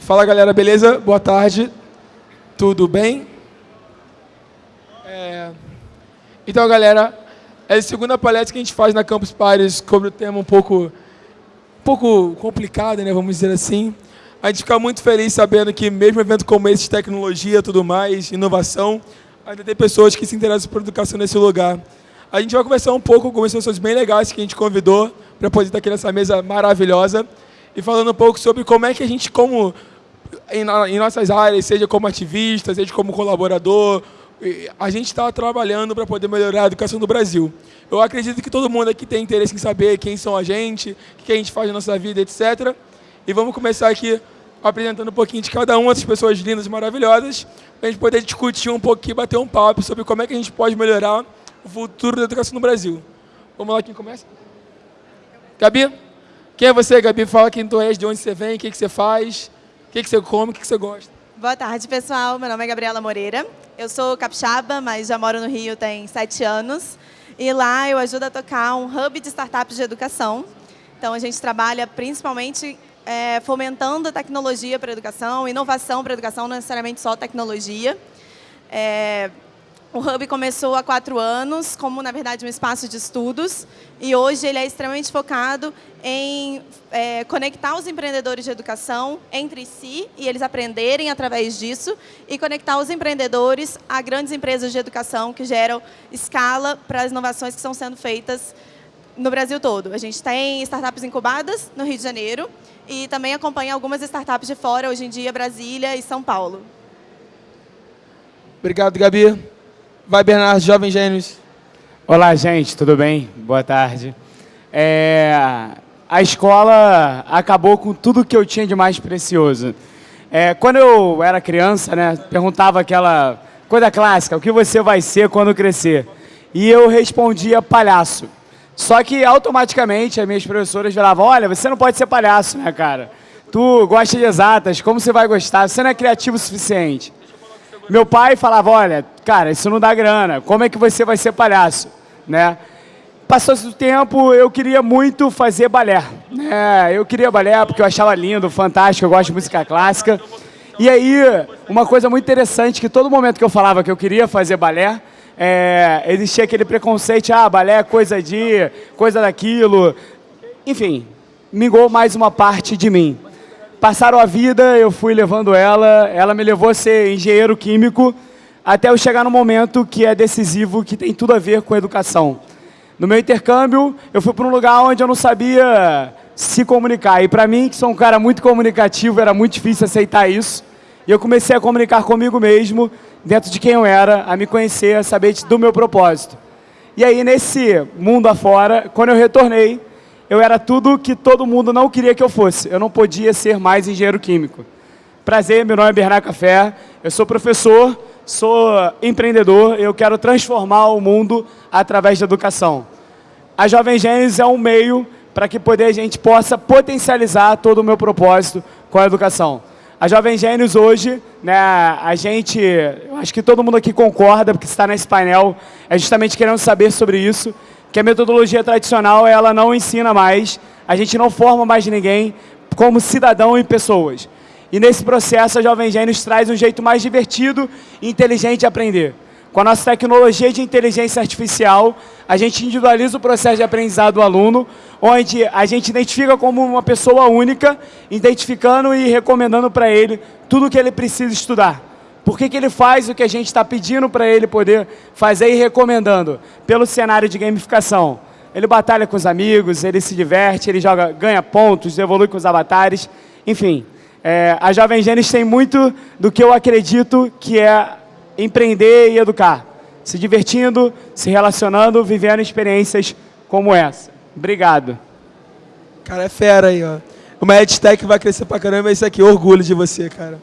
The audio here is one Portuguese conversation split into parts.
Fala galera, beleza? Boa tarde. Tudo bem? É... Então, galera, é a segunda palestra que a gente faz na Campus Pares sobre o tema um pouco, um pouco complicado, né? Vamos dizer assim. A gente fica muito feliz sabendo que mesmo evento como esse de tecnologia, tudo mais, inovação, ainda tem pessoas que se interessam por educação nesse lugar. A gente vai conversar um pouco com pessoas bem legais que a gente convidou para poder estar aqui nessa mesa maravilhosa e falando um pouco sobre como é que a gente, como em, em nossas áreas, seja como ativista, seja como colaborador, a gente está trabalhando para poder melhorar a educação do Brasil. Eu acredito que todo mundo aqui tem interesse em saber quem são a gente, o que a gente faz na nossa vida, etc. E vamos começar aqui apresentando um pouquinho de cada uma dessas pessoas lindas e maravilhosas, para a gente poder discutir um pouquinho, bater um papo sobre como é que a gente pode melhorar o futuro da educação no Brasil. Vamos lá, quem começa? Gabi? Quem é você, Gabi? Fala quem tu és, de onde você vem, o que, que você faz, o que, que você come, o que, que você gosta. Boa tarde, pessoal. Meu nome é Gabriela Moreira. Eu sou capixaba, mas já moro no Rio tem sete anos. E lá eu ajudo a tocar um hub de startups de educação. Então, a gente trabalha principalmente é, fomentando a tecnologia para a educação, inovação para a educação, não necessariamente só tecnologia. É, o Hub começou há quatro anos, como, na verdade, um espaço de estudos, e hoje ele é extremamente focado em é, conectar os empreendedores de educação entre si, e eles aprenderem através disso, e conectar os empreendedores a grandes empresas de educação que geram escala para as inovações que estão sendo feitas no Brasil todo. A gente tem startups incubadas no Rio de Janeiro, e também acompanha algumas startups de fora, hoje em dia, Brasília e São Paulo. Obrigado, Gabi. Vai, Bernardo, Jovem Gênios. Olá, gente, tudo bem? Boa tarde. É, a escola acabou com tudo que eu tinha de mais precioso. É, quando eu era criança, né, perguntava aquela coisa clássica, o que você vai ser quando crescer? E eu respondia palhaço. Só que automaticamente as minhas professoras falavam, olha, você não pode ser palhaço, né, cara? Tu gosta de exatas, como você vai gostar? Você não é criativo o suficiente. Meu pai falava, olha, cara, isso não dá grana, como é que você vai ser palhaço? Né? Passou o tempo, eu queria muito fazer balé. Né? Eu queria balé porque eu achava lindo, fantástico, eu gosto de música clássica. E aí, uma coisa muito interessante, que todo momento que eu falava que eu queria fazer balé, é, existia aquele preconceito, ah, balé é coisa de, coisa daquilo. Enfim, mingou mais uma parte de mim. Passaram a vida, eu fui levando ela, ela me levou a ser engenheiro químico, até eu chegar no momento que é decisivo, que tem tudo a ver com educação. No meu intercâmbio, eu fui para um lugar onde eu não sabia se comunicar. E para mim, que sou um cara muito comunicativo, era muito difícil aceitar isso. E eu comecei a comunicar comigo mesmo, dentro de quem eu era, a me conhecer, a saber do meu propósito. E aí, nesse mundo afora, quando eu retornei, eu era tudo que todo mundo não queria que eu fosse. Eu não podia ser mais engenheiro químico. Prazer, meu nome é Bernardo Café, eu sou professor, sou empreendedor, eu quero transformar o mundo através da educação. A Jovem Gênesis é um meio para que poder a gente possa potencializar todo o meu propósito com a educação. A Jovem Gênios hoje, né, a gente, acho que todo mundo aqui concorda, porque está nesse painel, é justamente querendo saber sobre isso, que a metodologia tradicional ela não ensina mais, a gente não forma mais ninguém como cidadão e pessoas. E nesse processo a Jovem Gênios traz um jeito mais divertido e inteligente de aprender. Com a nossa tecnologia de inteligência artificial, a gente individualiza o processo de aprendizado do aluno, onde a gente identifica como uma pessoa única, identificando e recomendando para ele tudo o que ele precisa estudar. Por que, que ele faz o que a gente está pedindo para ele poder fazer e recomendando? Pelo cenário de gamificação. Ele batalha com os amigos, ele se diverte, ele joga, ganha pontos, evolui com os avatares, enfim. É, a Jovem Gênesis tem muito do que eu acredito que é empreender e educar. Se divertindo, se relacionando, vivendo experiências como essa. Obrigado. Cara, é fera aí, ó. Uma EdTech vai crescer pra caramba, isso aqui, orgulho de você, cara.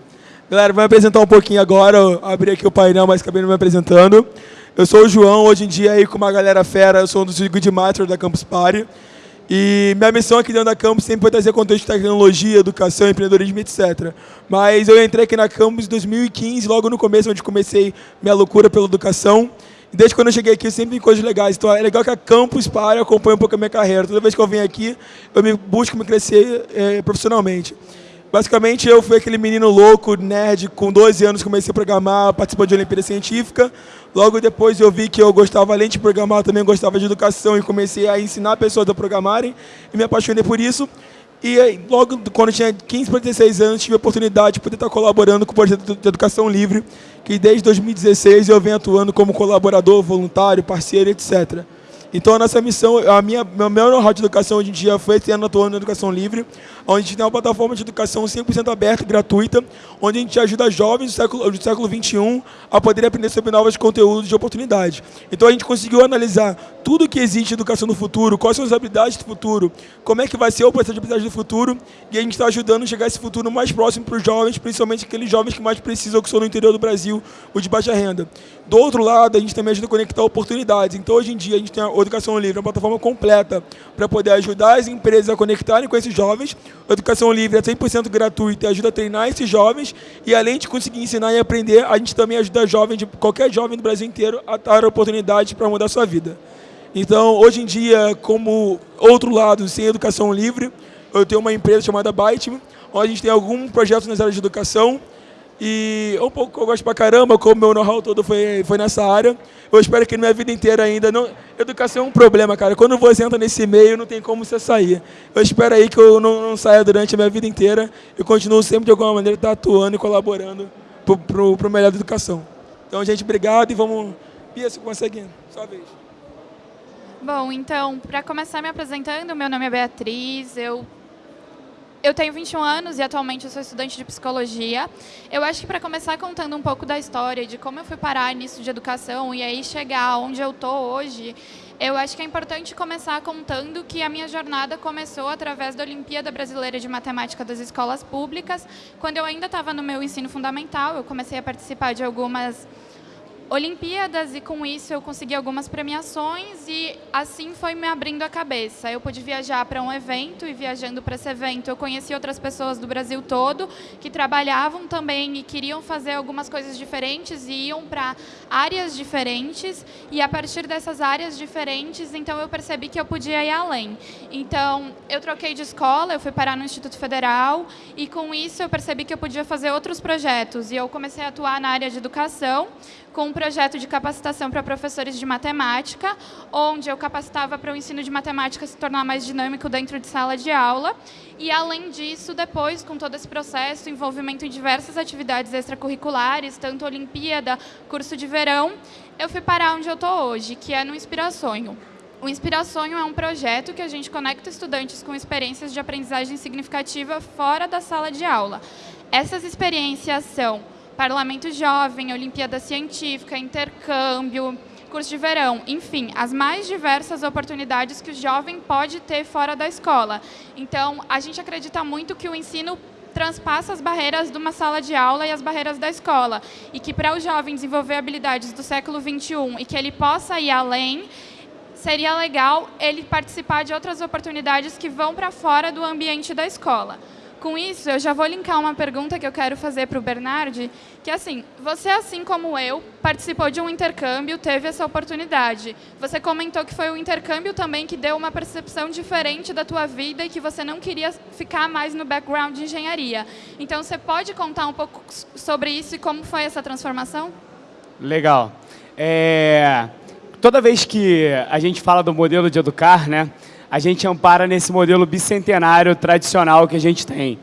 Galera, vou me apresentar um pouquinho agora, eu abri aqui o painel, mas acabei não me apresentando. Eu sou o João, hoje em dia aí com uma galera fera, eu sou um dos Good Master da Campus Party. E minha missão aqui dentro da Campus sempre foi trazer conteúdo de tecnologia, educação, empreendedorismo, etc. Mas eu entrei aqui na Campus em 2015, logo no começo, onde comecei minha loucura pela educação. Desde quando eu cheguei aqui, eu sempre vi coisas legais. Então é legal que a Campus Party acompanhe um pouco a minha carreira. Toda vez que eu venho aqui, eu me busco me crescer é, profissionalmente. Basicamente, eu fui aquele menino louco, nerd, com 12 anos comecei a programar, participando de Olimpíada Científica. Logo depois eu vi que eu gostava, além de programar, também gostava de educação e comecei a ensinar pessoas a programarem e me apaixonei por isso. E aí, logo quando eu tinha 15 para 16 anos, tive a oportunidade de poder estar colaborando com o projeto de educação livre, que desde 2016 eu venho atuando como colaborador, voluntário, parceiro, etc. Então a nossa missão, a minha, meu know-how de educação hoje em dia foi ano atuando na educação livre, onde a gente tem uma plataforma de educação 100% aberta e gratuita, onde a gente ajuda jovens do século, do século 21 a poder aprender sobre novos conteúdos de oportunidade. Então a gente conseguiu analisar tudo que existe em educação no futuro, quais são as habilidades do futuro, como é que vai ser o processo de habilidades do futuro, e a gente está ajudando a chegar a esse futuro mais próximo para os jovens, principalmente aqueles jovens que mais precisam, que são no interior do Brasil, os de baixa renda. Do outro lado, a gente também ajuda a conectar oportunidades. Então, hoje em dia, a gente tem a Educação Livre, uma plataforma completa para poder ajudar as empresas a conectarem com esses jovens. Educação Livre é 100% gratuita e ajuda a treinar esses jovens. E além de conseguir ensinar e aprender, a gente também ajuda jovens, qualquer jovem do Brasil inteiro, a dar oportunidades para mudar sua vida. Então, hoje em dia, como outro lado, sem educação livre, eu tenho uma empresa chamada Byte, onde a gente tem algum projeto nas áreas de educação, e é um pouco que eu gosto pra caramba, como meu know-how todo foi, foi nessa área. Eu espero que minha vida inteira ainda. Não, educação é um problema, cara. Quando você entra nesse meio, não tem como você sair. Eu espero aí que eu não, não saia durante a minha vida inteira e continuo sempre, de alguma maneira, estar atuando e colaborando pro, pro, pro melhor da educação. Então, gente, obrigado e vamos. Pia, você consegue? Só vez. Bom, então, para começar me apresentando, meu nome é Beatriz, eu eu tenho 21 anos e atualmente eu sou estudante de psicologia. Eu acho que para começar contando um pouco da história de como eu fui parar nisso de educação e aí chegar onde eu tô hoje, eu acho que é importante começar contando que a minha jornada começou através da Olimpíada Brasileira de Matemática das Escolas Públicas. Quando eu ainda estava no meu ensino fundamental, eu comecei a participar de algumas Olimpíadas e com isso eu consegui algumas premiações e assim foi me abrindo a cabeça. Eu pude viajar para um evento e viajando para esse evento eu conheci outras pessoas do Brasil todo que trabalhavam também e queriam fazer algumas coisas diferentes e iam para áreas diferentes e a partir dessas áreas diferentes então eu percebi que eu podia ir além. Então eu troquei de escola, eu fui parar no Instituto Federal e com isso eu percebi que eu podia fazer outros projetos e eu comecei a atuar na área de educação com um projeto de capacitação para professores de matemática, onde eu capacitava para o ensino de matemática se tornar mais dinâmico dentro de sala de aula. E, além disso, depois, com todo esse processo, envolvimento em diversas atividades extracurriculares, tanto Olimpíada, curso de verão, eu fui parar onde eu estou hoje, que é no Inspirações. O Inspirações é um projeto que a gente conecta estudantes com experiências de aprendizagem significativa fora da sala de aula. Essas experiências são Parlamento Jovem, Olimpíada Científica, intercâmbio, curso de verão, enfim, as mais diversas oportunidades que o jovem pode ter fora da escola. Então, a gente acredita muito que o ensino transpassa as barreiras de uma sala de aula e as barreiras da escola. E que para o jovem desenvolver habilidades do século XXI e que ele possa ir além, seria legal ele participar de outras oportunidades que vão para fora do ambiente da escola. Com isso, eu já vou linkar uma pergunta que eu quero fazer para o Bernardi, que é assim, você, assim como eu, participou de um intercâmbio, teve essa oportunidade. Você comentou que foi o intercâmbio também que deu uma percepção diferente da tua vida e que você não queria ficar mais no background de engenharia. Então, você pode contar um pouco sobre isso e como foi essa transformação? Legal. É... Toda vez que a gente fala do modelo de educar, né, a gente ampara nesse modelo bicentenário tradicional que a gente tem.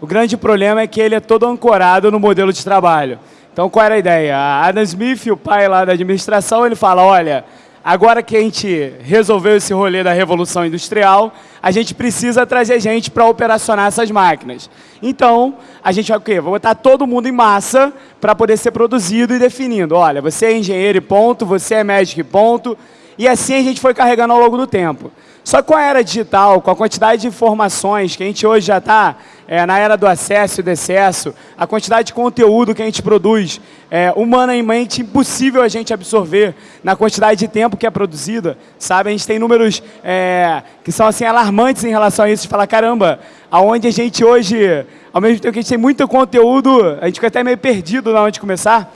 O grande problema é que ele é todo ancorado no modelo de trabalho. Então, qual era a ideia? A Adam Smith, o pai lá da administração, ele fala, olha, agora que a gente resolveu esse rolê da Revolução Industrial, a gente precisa trazer gente para operacionar essas máquinas. Então, a gente vai o quê? Vai botar todo mundo em massa para poder ser produzido e definindo. Olha, você é engenheiro e ponto, você é médico e ponto. E assim a gente foi carregando ao longo do tempo. Só com a era digital, com a quantidade de informações que a gente hoje já está é, na era do acesso e do excesso, a quantidade de conteúdo que a gente produz, é, humanamente impossível a gente absorver na quantidade de tempo que é produzida, sabe? A gente tem números é, que são assim alarmantes em relação a isso, de falar, caramba, aonde a gente hoje, ao mesmo tempo que a gente tem muito conteúdo, a gente fica até meio perdido na onde começar,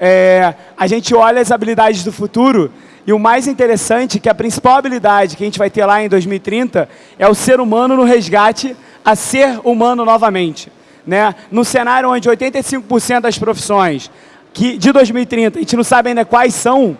é, a gente olha as habilidades do futuro e o mais interessante é que a principal habilidade que a gente vai ter lá em 2030 é o ser humano no resgate a ser humano novamente. né, no cenário onde 85% das profissões que de 2030 a gente não sabe ainda quais são,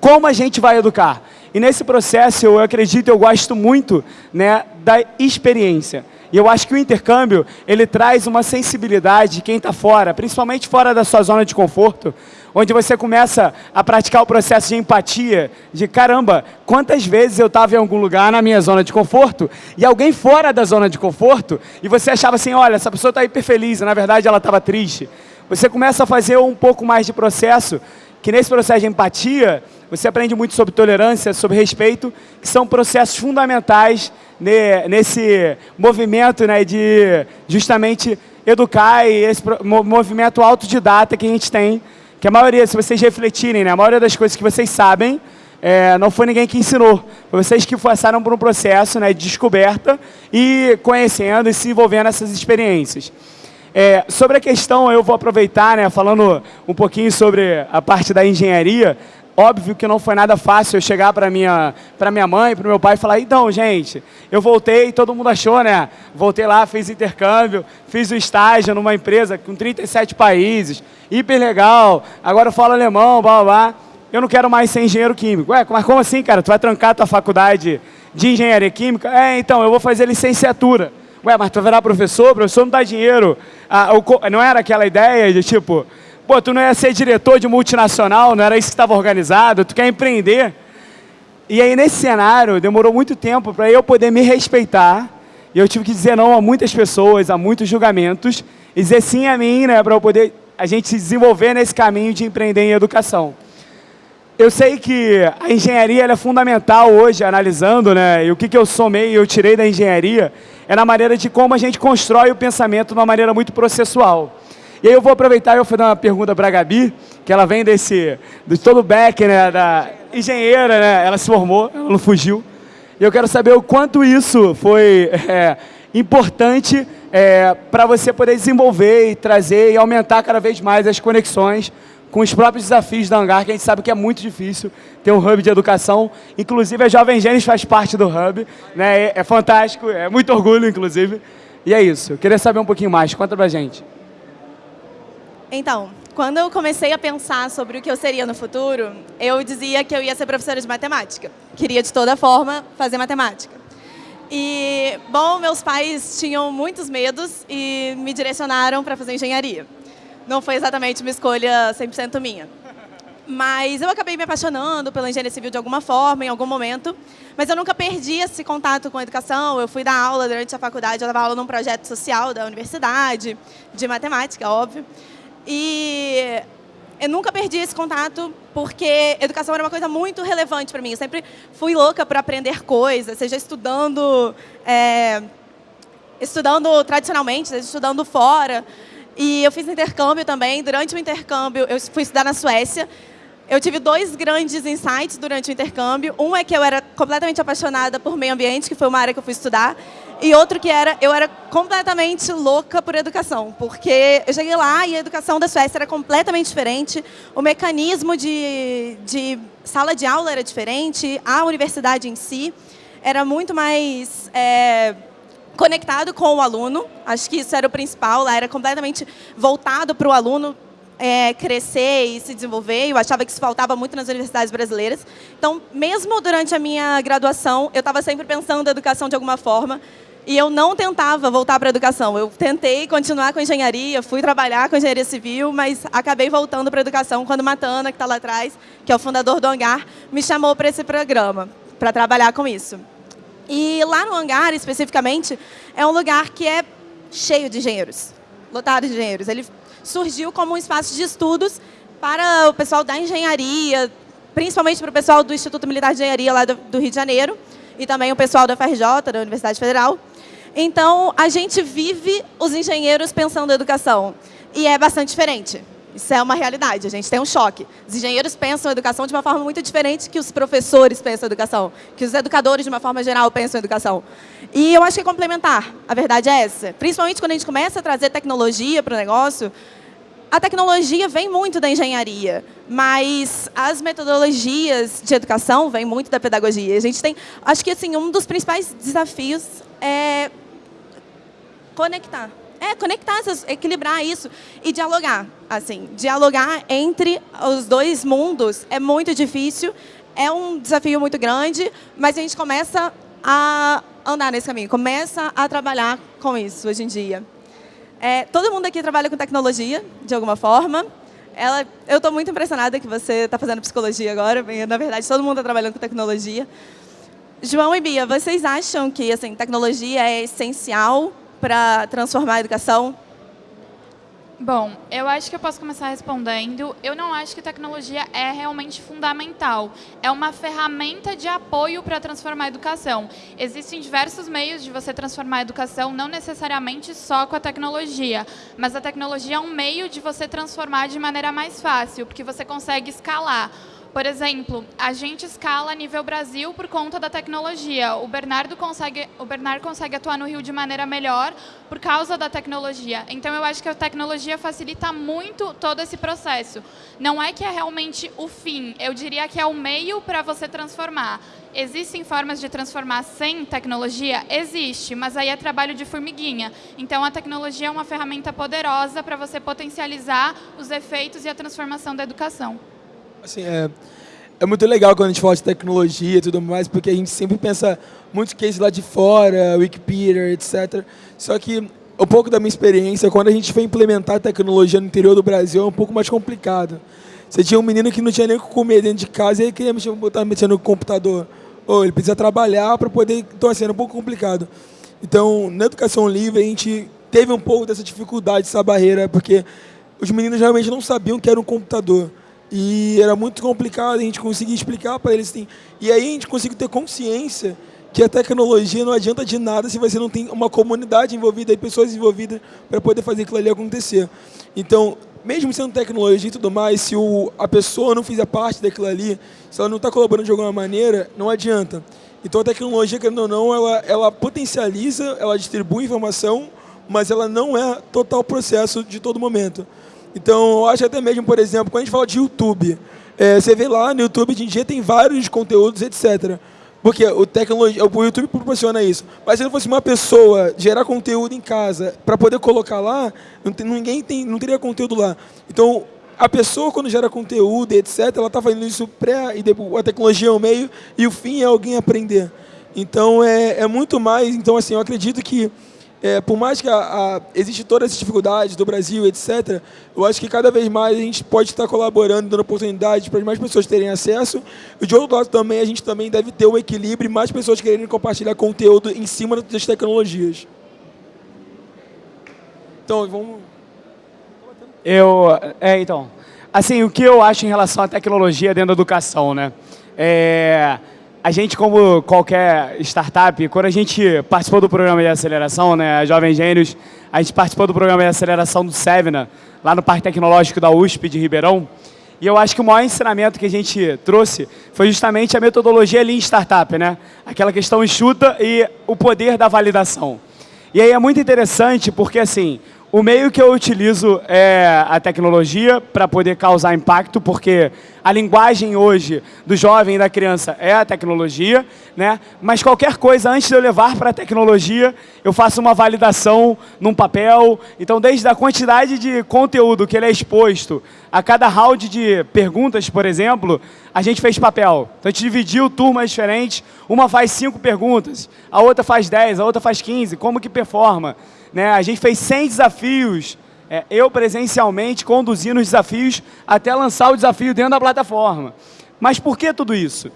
como a gente vai educar? E nesse processo, eu acredito, eu gosto muito né, da experiência. E eu acho que o intercâmbio, ele traz uma sensibilidade de quem está fora, principalmente fora da sua zona de conforto, onde você começa a praticar o processo de empatia, de caramba, quantas vezes eu estava em algum lugar na minha zona de conforto, e alguém fora da zona de conforto, e você achava assim, olha, essa pessoa está hiper feliz, na verdade ela estava triste. Você começa a fazer um pouco mais de processo, que nesse processo de empatia, você aprende muito sobre tolerância, sobre respeito, que são processos fundamentais nesse movimento né, de justamente educar e esse movimento autodidata que a gente tem, que a maioria, se vocês refletirem, né, a maioria das coisas que vocês sabem, é, não foi ninguém que ensinou, foi vocês que passaram por um processo né, de descoberta e conhecendo e se envolvendo nessas experiências. É, sobre a questão, eu vou aproveitar, né, falando um pouquinho sobre a parte da engenharia, Óbvio que não foi nada fácil eu chegar para minha, para minha mãe, para meu pai e falar, então, gente, eu voltei, todo mundo achou, né? Voltei lá, fiz intercâmbio, fiz o estágio numa empresa com 37 países, hiper legal, agora eu falo alemão, blá, blá, blá. Eu não quero mais ser engenheiro químico. Ué, mas como assim, cara? Tu vai trancar tua faculdade de engenharia química? É, então, eu vou fazer licenciatura. Ué, mas tu vai virar professor? Professor não dá dinheiro. Ah, o, não era aquela ideia de, tipo, Pô, tu não ia ser diretor de multinacional, não era isso que estava organizado, tu quer empreender. E aí, nesse cenário, demorou muito tempo para eu poder me respeitar. E eu tive que dizer não a muitas pessoas, a muitos julgamentos. E dizer sim a mim, né, para eu poder a gente se desenvolver nesse caminho de empreender em educação. Eu sei que a engenharia é fundamental hoje, analisando, né, e o que, que eu somei e eu tirei da engenharia, é na maneira de como a gente constrói o pensamento de uma maneira muito processual. E aí eu vou aproveitar e eu vou fazer uma pergunta para a Gabi, que ela vem desse, de todo o back, né, da engenheira, né, ela se formou, ela não fugiu. E eu quero saber o quanto isso foi é, importante é, para você poder desenvolver e trazer e aumentar cada vez mais as conexões com os próprios desafios da Hangar, que a gente sabe que é muito difícil ter um hub de educação. Inclusive, a Jovem Gênesis faz parte do hub. Né? É, é fantástico, é muito orgulho, inclusive. E é isso. Eu queria saber um pouquinho mais. Conta pra gente. Então, quando eu comecei a pensar sobre o que eu seria no futuro, eu dizia que eu ia ser professora de matemática. Queria, de toda forma, fazer matemática. E, bom, meus pais tinham muitos medos e me direcionaram para fazer engenharia. Não foi exatamente uma escolha 100% minha. Mas eu acabei me apaixonando pela engenharia civil de alguma forma, em algum momento. Mas eu nunca perdi esse contato com a educação. Eu fui dar aula durante a faculdade, eu dava aula num projeto social da universidade, de matemática, óbvio. E eu nunca perdi esse contato porque educação era uma coisa muito relevante para mim. Eu sempre fui louca para aprender coisas, seja estudando, é, estudando tradicionalmente, seja estudando fora. E eu fiz intercâmbio também. Durante o intercâmbio, eu fui estudar na Suécia. Eu tive dois grandes insights durante o intercâmbio. Um é que eu era completamente apaixonada por meio ambiente, que foi uma área que eu fui estudar. E outro que era, eu era completamente louca por educação, porque eu cheguei lá e a educação da Suécia era completamente diferente, o mecanismo de, de sala de aula era diferente, a universidade em si era muito mais é, conectado com o aluno, acho que isso era o principal, lá era completamente voltado para o aluno, é, crescer e se desenvolver. Eu achava que isso faltava muito nas universidades brasileiras. Então, mesmo durante a minha graduação, eu estava sempre pensando em educação de alguma forma. E eu não tentava voltar para a educação. Eu tentei continuar com engenharia, fui trabalhar com engenharia civil, mas acabei voltando para a educação quando Matana, que está lá atrás, que é o fundador do Hangar, me chamou para esse programa, para trabalhar com isso. E lá no Hangar, especificamente, é um lugar que é cheio de engenheiros, lotado de engenheiros. Ele surgiu como um espaço de estudos para o pessoal da engenharia, principalmente para o pessoal do Instituto Militar de Engenharia lá do, do Rio de Janeiro, e também o pessoal da FRJ, da Universidade Federal. Então, a gente vive os engenheiros pensando educação. E é bastante diferente. Isso é uma realidade, a gente tem um choque. Os engenheiros pensam a educação de uma forma muito diferente que os professores pensam a educação, que os educadores, de uma forma geral, pensam a educação. E eu acho que é complementar, a verdade é essa. Principalmente quando a gente começa a trazer tecnologia para o negócio, a tecnologia vem muito da engenharia, mas as metodologias de educação vêm muito da pedagogia. A gente tem, acho que assim, um dos principais desafios é conectar, é, conectar, equilibrar isso e dialogar. Assim, dialogar entre os dois mundos é muito difícil, é um desafio muito grande, mas a gente começa a andar nesse caminho, começa a trabalhar com isso hoje em dia. É, todo mundo aqui trabalha com tecnologia, de alguma forma. Ela, eu estou muito impressionada que você está fazendo psicologia agora. Na verdade, todo mundo está trabalhando com tecnologia. João e Bia, vocês acham que assim, tecnologia é essencial para transformar a educação? Bom, eu acho que eu posso começar respondendo. Eu não acho que tecnologia é realmente fundamental. É uma ferramenta de apoio para transformar a educação. Existem diversos meios de você transformar a educação, não necessariamente só com a tecnologia, mas a tecnologia é um meio de você transformar de maneira mais fácil, porque você consegue escalar. Por exemplo, a gente escala a nível Brasil por conta da tecnologia. O Bernardo consegue, o Bernardo consegue atuar no Rio de maneira melhor por causa da tecnologia. Então, eu acho que a tecnologia facilita muito todo esse processo. Não é que é realmente o fim, eu diria que é o meio para você transformar. Existem formas de transformar sem tecnologia? Existe, mas aí é trabalho de formiguinha. Então, a tecnologia é uma ferramenta poderosa para você potencializar os efeitos e a transformação da educação. Assim, é, é muito legal quando a gente fala de tecnologia e tudo mais, porque a gente sempre pensa muitos cases lá de fora, Wikipedia, etc. Só que um pouco da minha experiência, quando a gente foi implementar tecnologia no interior do Brasil, é um pouco mais complicado. Você tinha um menino que não tinha nem o que comer dentro de casa e ele queria botar mexendo no computador. Ou ele precisa trabalhar para poder... Então, assim, era um pouco complicado. Então, na educação livre, a gente teve um pouco dessa dificuldade, essa barreira, porque os meninos realmente não sabiam que era um computador. E era muito complicado a gente conseguir explicar para eles. Assim. E aí a gente conseguiu ter consciência que a tecnologia não adianta de nada se você não tem uma comunidade envolvida e pessoas envolvidas para poder fazer aquilo ali acontecer. Então, mesmo sendo tecnologia e tudo mais, se o, a pessoa não fizer parte daquilo ali, se ela não está colaborando de alguma maneira, não adianta. Então a tecnologia, querendo ou não, ela, ela potencializa, ela distribui informação, mas ela não é total processo de todo momento. Então, eu acho até mesmo, por exemplo, quando a gente fala de YouTube, é, você vê lá no YouTube, hoje em dia tem vários conteúdos, etc. Porque o, tecnologia, o YouTube proporciona isso. Mas se não fosse uma pessoa gerar conteúdo em casa para poder colocar lá, não tem, ninguém tem, não teria conteúdo lá. Então, a pessoa, quando gera conteúdo, etc., ela está fazendo isso pré e depois, a tecnologia é o meio e o fim é alguém aprender. Então, é, é muito mais. Então, assim, eu acredito que é, por mais que a, a, existe todas essas dificuldades do Brasil, etc., eu acho que cada vez mais a gente pode estar colaborando, dando oportunidade para mais pessoas terem acesso. E de outro lado também, a gente também deve ter um equilíbrio e mais pessoas querendo compartilhar conteúdo em cima das tecnologias. Então, vamos... Eu, é, então, assim, o que eu acho em relação à tecnologia dentro da educação, né? É a gente, como qualquer startup, quando a gente participou do programa de aceleração, né, a Jovem Gênios, a gente participou do programa de aceleração do Sevna, lá no Parque Tecnológico da USP de Ribeirão, e eu acho que o maior ensinamento que a gente trouxe foi justamente a metodologia Lean Startup, né? Aquela questão enxuta e o poder da validação. E aí é muito interessante porque, assim, o meio que eu utilizo é a tecnologia para poder causar impacto, porque a linguagem hoje do jovem e da criança é a tecnologia, né? mas qualquer coisa antes de eu levar para a tecnologia, eu faço uma validação num papel. Então, desde a quantidade de conteúdo que ele é exposto, a cada round de perguntas, por exemplo, a gente fez papel. Então, a gente dividiu turmas diferentes, uma faz cinco perguntas, a outra faz dez, a outra faz quinze, como que performa? Né? A gente fez 100 desafios, é, eu presencialmente conduzindo os desafios até lançar o desafio dentro da plataforma. Mas por que tudo isso?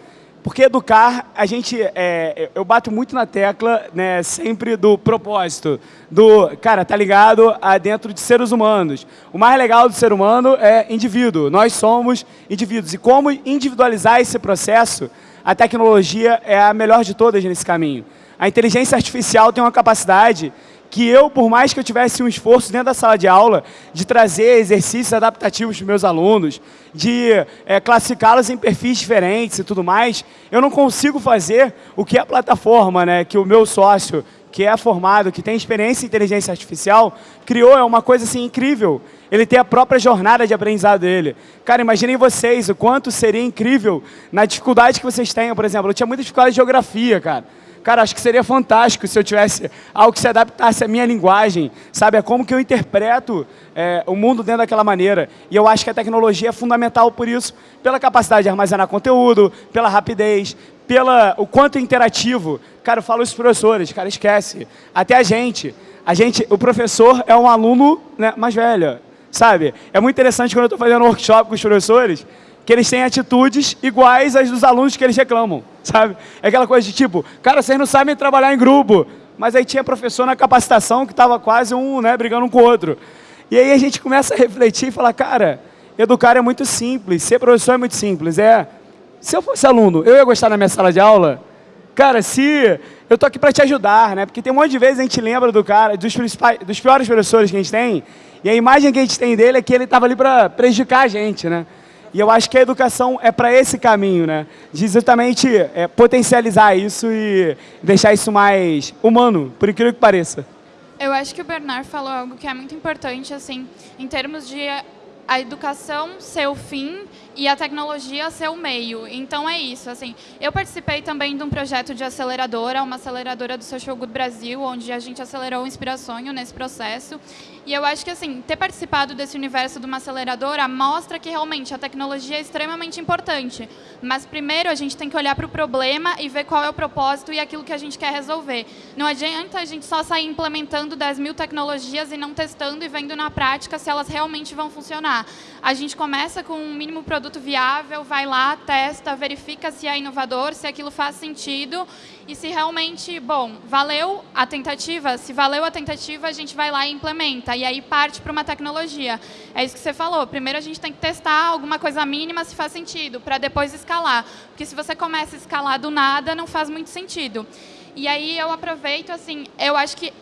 Porque educar, a gente, é, eu bato muito na tecla né, sempre do propósito, do, cara, tá ligado a dentro de seres humanos. O mais legal do ser humano é indivíduo, nós somos indivíduos. E como individualizar esse processo, a tecnologia é a melhor de todas nesse caminho. A inteligência artificial tem uma capacidade que eu, por mais que eu tivesse um esforço dentro da sala de aula, de trazer exercícios adaptativos para os meus alunos, de é, classificá-los em perfis diferentes e tudo mais, eu não consigo fazer o que a plataforma, né, que o meu sócio, que é formado, que tem experiência em inteligência artificial, criou, é uma coisa assim incrível. Ele tem a própria jornada de aprendizado dele. Cara, imaginem vocês o quanto seria incrível na dificuldade que vocês têm, por exemplo, eu tinha muita dificuldade de geografia, cara. Cara, acho que seria fantástico se eu tivesse algo que se adaptasse à minha linguagem, sabe? É como que eu interpreto é, o mundo dentro daquela maneira. E eu acho que a tecnologia é fundamental por isso, pela capacidade de armazenar conteúdo, pela rapidez, pela o quanto é interativo. Cara, eu falo isso para os professores, cara, esquece. Até a gente. A gente, o professor é um aluno né, mais velho, sabe? É muito interessante quando eu estou fazendo um workshop com os professores, que eles têm atitudes iguais às dos alunos que eles reclamam, sabe? É aquela coisa de tipo, cara, vocês não sabem trabalhar em grupo, mas aí tinha professor na capacitação que estava quase um, né, brigando um com o outro. E aí a gente começa a refletir e falar, cara, educar é muito simples, ser professor é muito simples. É, se eu fosse aluno, eu ia gostar na minha sala de aula? Cara, se eu tô aqui para te ajudar, né? Porque tem um monte de vezes a gente lembra do cara, dos, principais, dos piores professores que a gente tem, e a imagem que a gente tem dele é que ele estava ali para prejudicar a gente, né? E eu acho que a educação é para esse caminho, né? De exatamente é, potencializar isso e deixar isso mais humano, por incrível que pareça. Eu acho que o Bernard falou algo que é muito importante, assim, em termos de a educação ser o fim e a tecnologia ser o meio. Então é isso, assim. Eu participei também de um projeto de aceleradora, uma aceleradora do Social Good Brasil, onde a gente acelerou o Inspirações nesse processo. E eu acho que assim, ter participado desse universo de uma aceleradora mostra que realmente a tecnologia é extremamente importante. Mas primeiro a gente tem que olhar para o problema e ver qual é o propósito e aquilo que a gente quer resolver. Não adianta a gente só sair implementando 10 mil tecnologias e não testando e vendo na prática se elas realmente vão funcionar. A gente começa com um mínimo produto viável, vai lá, testa, verifica se é inovador, se aquilo faz sentido e se realmente, bom, valeu a tentativa, se valeu a tentativa, a gente vai lá e implementa, e aí parte para uma tecnologia. É isso que você falou, primeiro a gente tem que testar alguma coisa mínima se faz sentido, para depois escalar, porque se você começa a escalar do nada, não faz muito sentido. E aí eu aproveito, assim, eu acho que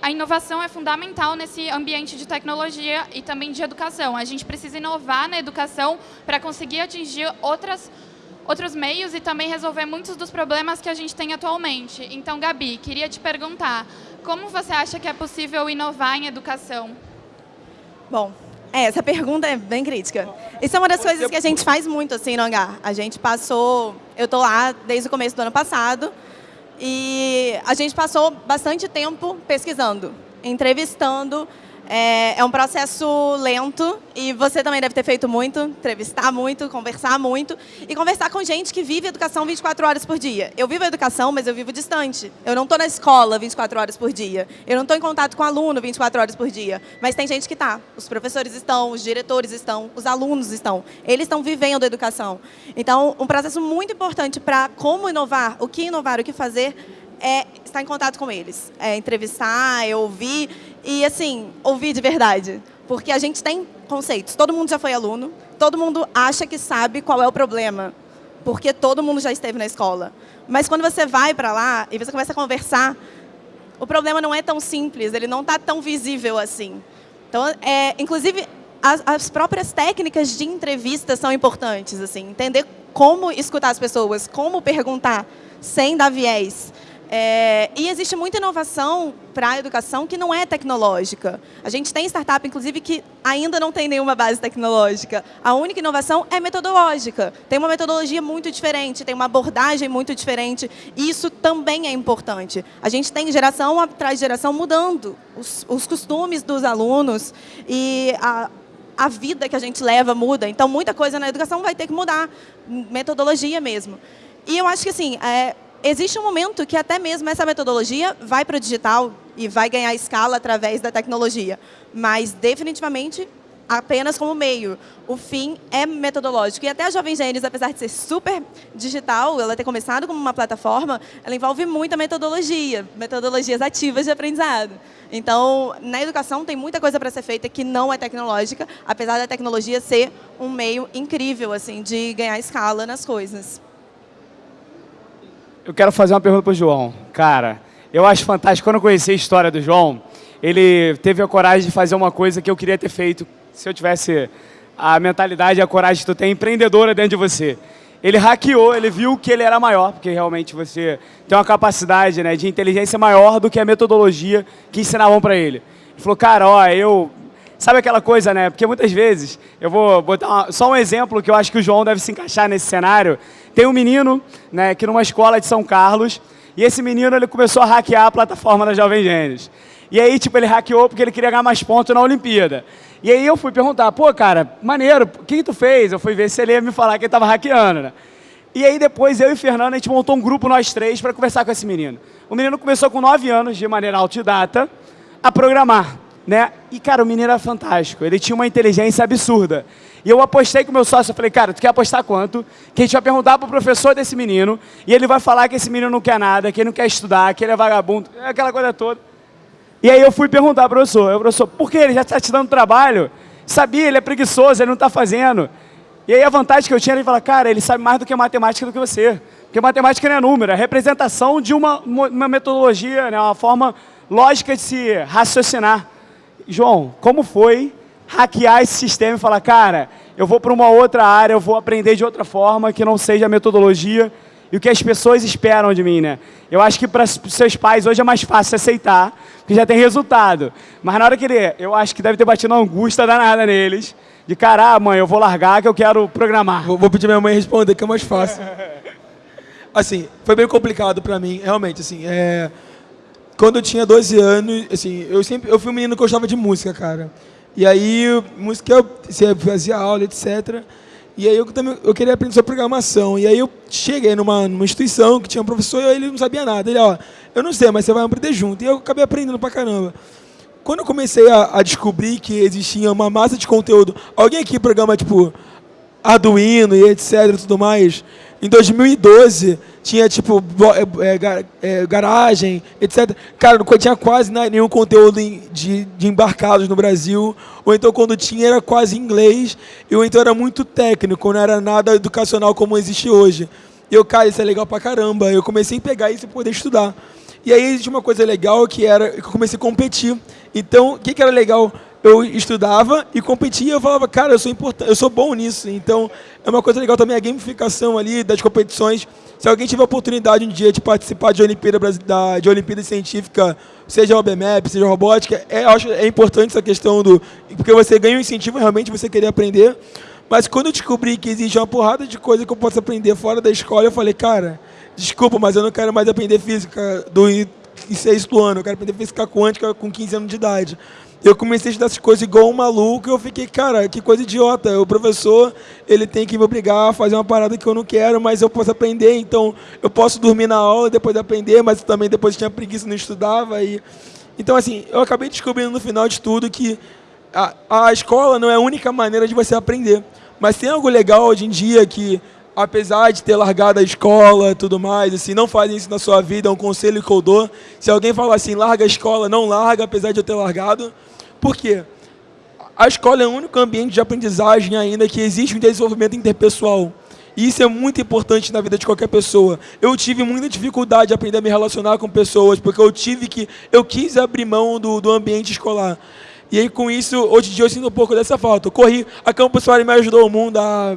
a inovação é fundamental nesse ambiente de tecnologia e também de educação. A gente precisa inovar na educação para conseguir atingir outras outros meios e também resolver muitos dos problemas que a gente tem atualmente. Então, Gabi, queria te perguntar, como você acha que é possível inovar em educação? Bom, é, essa pergunta é bem crítica. Isso é uma das coisas que a gente faz muito assim no hangar. A gente passou, eu estou lá desde o começo do ano passado, e a gente passou bastante tempo pesquisando, entrevistando é, é, um processo lento e você também deve ter feito muito, entrevistar muito, conversar muito e conversar com gente que vive educação 24 horas por dia. Eu vivo a educação, mas eu vivo distante. Eu não estou na escola 24 horas por dia. Eu não estou em contato com aluno 24 horas por dia. Mas tem gente que está. Os professores estão, os diretores estão, os alunos estão. Eles estão vivendo a educação. Então, um processo muito importante para como inovar, o que inovar, o que fazer, é estar em contato com eles. É entrevistar, é ouvir e, assim, ouvir de verdade. Porque a gente tem conceitos. Todo mundo já foi aluno, todo mundo acha que sabe qual é o problema, porque todo mundo já esteve na escola. Mas quando você vai para lá e você começa a conversar, o problema não é tão simples, ele não está tão visível assim. Então, é, inclusive, as, as, próprias técnicas de entrevista são importantes, assim, entender como escutar as pessoas, como perguntar sem dar viés. É, e existe muita inovação para a educação que não é tecnológica. A gente tem startup, inclusive, que ainda não tem nenhuma base tecnológica. A única inovação é metodológica. Tem uma metodologia muito diferente, tem uma abordagem muito diferente. E isso também é importante. A gente tem geração atrás geração mudando os, os costumes dos alunos e a, a vida que a gente leva muda. Então, muita coisa na educação vai ter que mudar, metodologia mesmo. E eu acho que, assim, é, existe um momento que até mesmo essa metodologia vai para o digital e vai ganhar escala através da tecnologia, mas definitivamente apenas como meio. O fim é metodológico. E até a Jovem Gênesis, apesar de ser super digital, ela ter começado como uma plataforma, ela envolve muita metodologia, metodologias ativas de aprendizado. Então, na educação tem muita coisa para ser feita que não é tecnológica, apesar da tecnologia ser um meio incrível assim de ganhar escala nas coisas. Eu quero fazer uma pergunta para o João. Cara, eu acho fantástico. Quando eu conheci a história do João, ele teve a coragem de fazer uma coisa que eu queria ter feito se eu tivesse a mentalidade e a coragem que tu tem empreendedora dentro de você. Ele hackeou, ele viu que ele era maior, porque realmente você tem uma capacidade né, de inteligência maior do que a metodologia que ensinavam para ele. Ele falou, cara, ó, eu Sabe aquela coisa, né? Porque muitas vezes, eu vou botar uma, só um exemplo que eu acho que o João deve se encaixar nesse cenário. Tem um menino, né, que numa escola de São Carlos, E esse menino ele começou a hackear a plataforma da Jovem Gênios. E aí, tipo, ele hackeou porque ele queria ganhar mais pontos na Olimpíada. E aí eu fui perguntar, pô, cara, maneiro, o que, que tu fez? Eu fui ver se ele ia me falar que ele estava hackeando, né? E aí depois eu e Fernando, a gente montou um grupo, nós três, para conversar com esse menino. O menino começou com 9 anos, de maneira autodidata, a programar, né? E, cara, o menino era fantástico. Ele tinha uma inteligência absurda. E eu apostei com meu sócio, eu falei, cara, tu quer apostar quanto? Que a gente vai perguntar pro professor desse menino, e ele vai falar que esse menino não quer nada, que ele não quer estudar, que ele é vagabundo, aquela coisa toda. E aí eu fui perguntar pro professor, eu, professor, por que ele já está te dando trabalho? Sabia, ele é preguiçoso, ele não está fazendo. E aí a vantagem que eu tinha era de falar, cara, ele sabe mais do que matemática do que você. Porque matemática não é número, é representação de uma, uma metodologia, né, uma forma lógica de se raciocinar. João, como foi hackear esse sistema e falar, cara, eu vou para uma outra área, eu vou aprender de outra forma que não seja a metodologia e o que as pessoas esperam de mim, né? Eu acho que para seus pais hoje é mais fácil aceitar, porque já tem resultado. Mas na hora que ele, eu acho que deve ter batido uma angústia danada neles, de cara, ah, mãe, eu vou largar que eu quero programar. Vou, vou pedir minha mãe responder, que é mais fácil. assim, foi bem complicado para mim, realmente, assim, é... Quando eu tinha 12 anos, assim, eu sempre, eu fui um menino que gostava de música, cara. E aí, música, eu fazia aula, etc., e aí eu também eu queria aprender sobre programação. E aí eu cheguei numa, numa instituição que tinha um professor e ele não sabia nada. Ele, ó, eu não sei, mas você vai aprender junto. E eu acabei aprendendo pra caramba. Quando eu comecei a, a descobrir que existia uma massa de conteúdo, alguém aqui programa tipo Arduino e etc tudo mais, em 2012 tinha tipo é, é, garagem, etc. Cara, não tinha quase nenhum conteúdo de, de embarcados no Brasil. Ou então quando tinha era quase inglês. Ou então era muito técnico, não era nada educacional como existe hoje. E eu, cara, isso é legal pra caramba. Eu comecei a pegar isso e poder estudar. E aí existe uma coisa legal que era que eu comecei a competir. Então, o que, que era legal? Eu estudava e competia, eu falava, cara, eu sou importante, eu sou bom nisso. Então, é uma coisa legal também a gamificação ali das competições. Se alguém tiver a oportunidade um dia de participar de Olimpíada, da, de Olimpíada Científica, seja OBMAP, seja robótica, é, acho, é importante essa questão do... Porque você ganha um incentivo realmente você querer aprender. Mas quando eu descobri que existe uma porrada de coisa que eu posso aprender fora da escola, eu falei, cara, desculpa, mas eu não quero mais aprender física do em sexto ano, eu quero aprender física quântica com 15 anos de idade. Eu comecei a estudar essas coisas igual um maluco eu fiquei, cara, que coisa idiota. O professor, ele tem que me obrigar a fazer uma parada que eu não quero, mas eu posso aprender, então eu posso dormir na aula depois de aprender, mas também depois tinha preguiça, não estudava. E... Então, assim, eu acabei descobrindo no final de tudo que a, a escola não é a única maneira de você aprender. Mas tem algo legal hoje em dia que apesar de ter largado a escola e tudo mais, assim, não fazem isso na sua vida, é um conselho que eu dou. Se alguém falar assim, larga a escola, não larga, apesar de eu ter largado. Por quê? A escola é o único ambiente de aprendizagem ainda que existe um desenvolvimento interpessoal. E isso é muito importante na vida de qualquer pessoa. Eu tive muita dificuldade de aprender a me relacionar com pessoas, porque eu tive que, eu quis abrir mão do, do ambiente escolar. E aí, com isso, hoje em dia eu sinto um pouco dessa falta. Eu corri, a Campus Party me ajudou o mundo, a,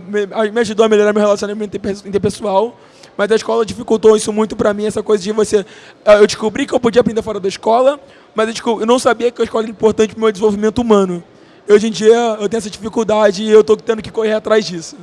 me ajudou a melhorar meu relacionamento interpessoal, mas a escola dificultou isso muito para mim, essa coisa de você... Eu descobri que eu podia aprender fora da escola, mas eu não sabia que a escola era importante para o meu desenvolvimento humano. Hoje em dia eu tenho essa dificuldade e eu estou tendo que correr atrás disso.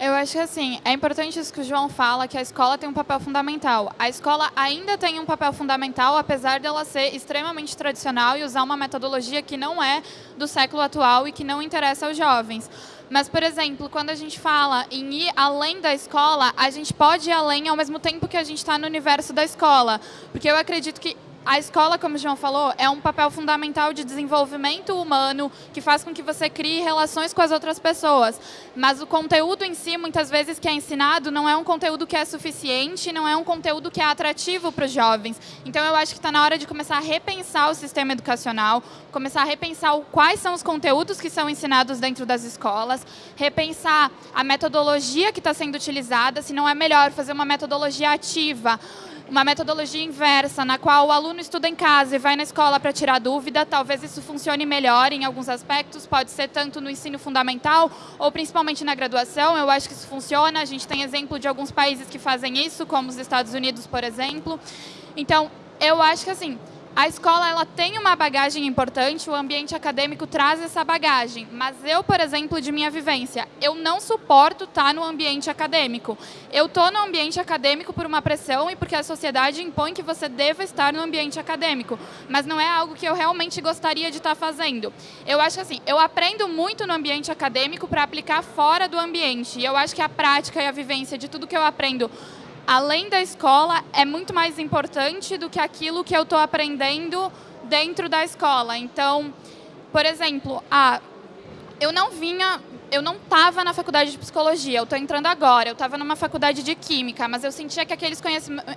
Eu acho que assim, é importante isso que o João fala, que a escola tem um papel fundamental. A escola ainda tem um papel fundamental, apesar dela ser extremamente tradicional e usar uma metodologia que não é do século atual e que não interessa aos jovens. Mas, por exemplo, quando a gente fala em ir além da escola, a gente pode ir além ao mesmo tempo que a gente está no universo da escola. Porque eu acredito que a escola, como o João falou, é um papel fundamental de desenvolvimento humano que faz com que você crie relações com as outras pessoas. Mas o conteúdo em si, muitas vezes, que é ensinado, não é um conteúdo que é suficiente, não é um conteúdo que é atrativo para os jovens. Então, eu acho que está na hora de começar a repensar o sistema educacional, começar a repensar quais são os conteúdos que são ensinados dentro das escolas, repensar a metodologia que está sendo utilizada, se não é melhor fazer uma metodologia ativa, uma metodologia inversa, na qual o aluno estuda em casa e vai na escola para tirar dúvida, talvez isso funcione melhor em alguns aspectos, pode ser tanto no ensino fundamental ou principalmente na graduação, eu acho que isso funciona, a gente tem exemplo de alguns países que fazem isso, como os Estados Unidos, por exemplo. Então, eu acho que assim, a escola ela tem uma bagagem importante, o ambiente acadêmico traz essa bagagem. Mas eu, por exemplo, de minha vivência, eu não suporto estar no ambiente acadêmico. Eu estou no ambiente acadêmico por uma pressão e porque a sociedade impõe que você deva estar no ambiente acadêmico. Mas não é algo que eu realmente gostaria de estar fazendo. Eu acho assim, eu aprendo muito no ambiente acadêmico para aplicar fora do ambiente. E eu acho que a prática e a vivência de tudo que eu aprendo além da escola, é muito mais importante do que aquilo que eu estou aprendendo dentro da escola. Então, por exemplo, ah, eu não vinha, eu não estava na faculdade de psicologia, eu estou entrando agora, eu estava numa faculdade de química, mas eu sentia que aqueles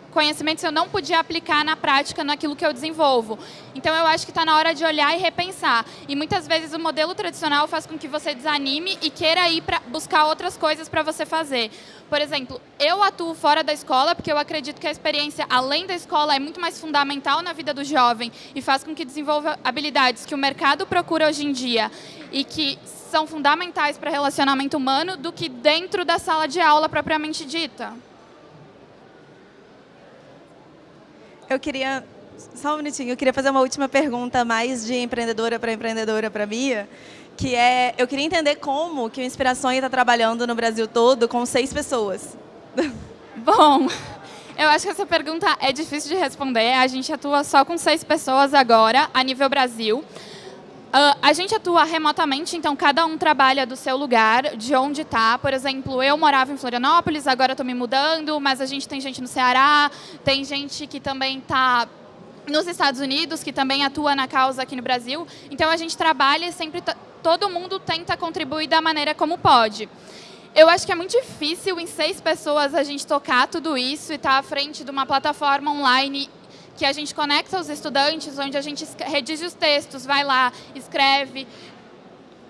conhecimentos eu não podia aplicar na prática naquilo que eu desenvolvo. Então eu acho que está na hora de olhar e repensar. E muitas vezes o modelo tradicional faz com que você desanime e queira ir para buscar outras coisas para você fazer. Por exemplo, eu atuo fora da escola porque eu acredito que a experiência além da escola é muito mais fundamental na vida do jovem e faz com que desenvolva habilidades que o mercado procura hoje em dia e que são fundamentais para relacionamento humano do que dentro da sala de aula propriamente dita. Eu queria, só um minutinho, eu queria fazer uma última pergunta mais de empreendedora para empreendedora para Mia que é, eu queria entender como que o Inspirações está trabalhando no Brasil todo com seis pessoas. Bom, eu acho que essa pergunta é difícil de responder. A gente atua só com seis pessoas agora, a nível Brasil. Uh, a gente atua remotamente, então cada um trabalha do seu lugar, de onde está. Por exemplo, eu morava em Florianópolis, agora estou me mudando, mas a gente tem gente no Ceará, tem gente que também está nos Estados Unidos, que também atua na causa aqui no Brasil. Então a gente trabalha e sempre todo mundo tenta contribuir da maneira como pode. Eu acho que é muito difícil em seis pessoas a gente tocar tudo isso e estar tá à frente de uma plataforma online que a gente conecta os estudantes, onde a gente redige os textos, vai lá, escreve,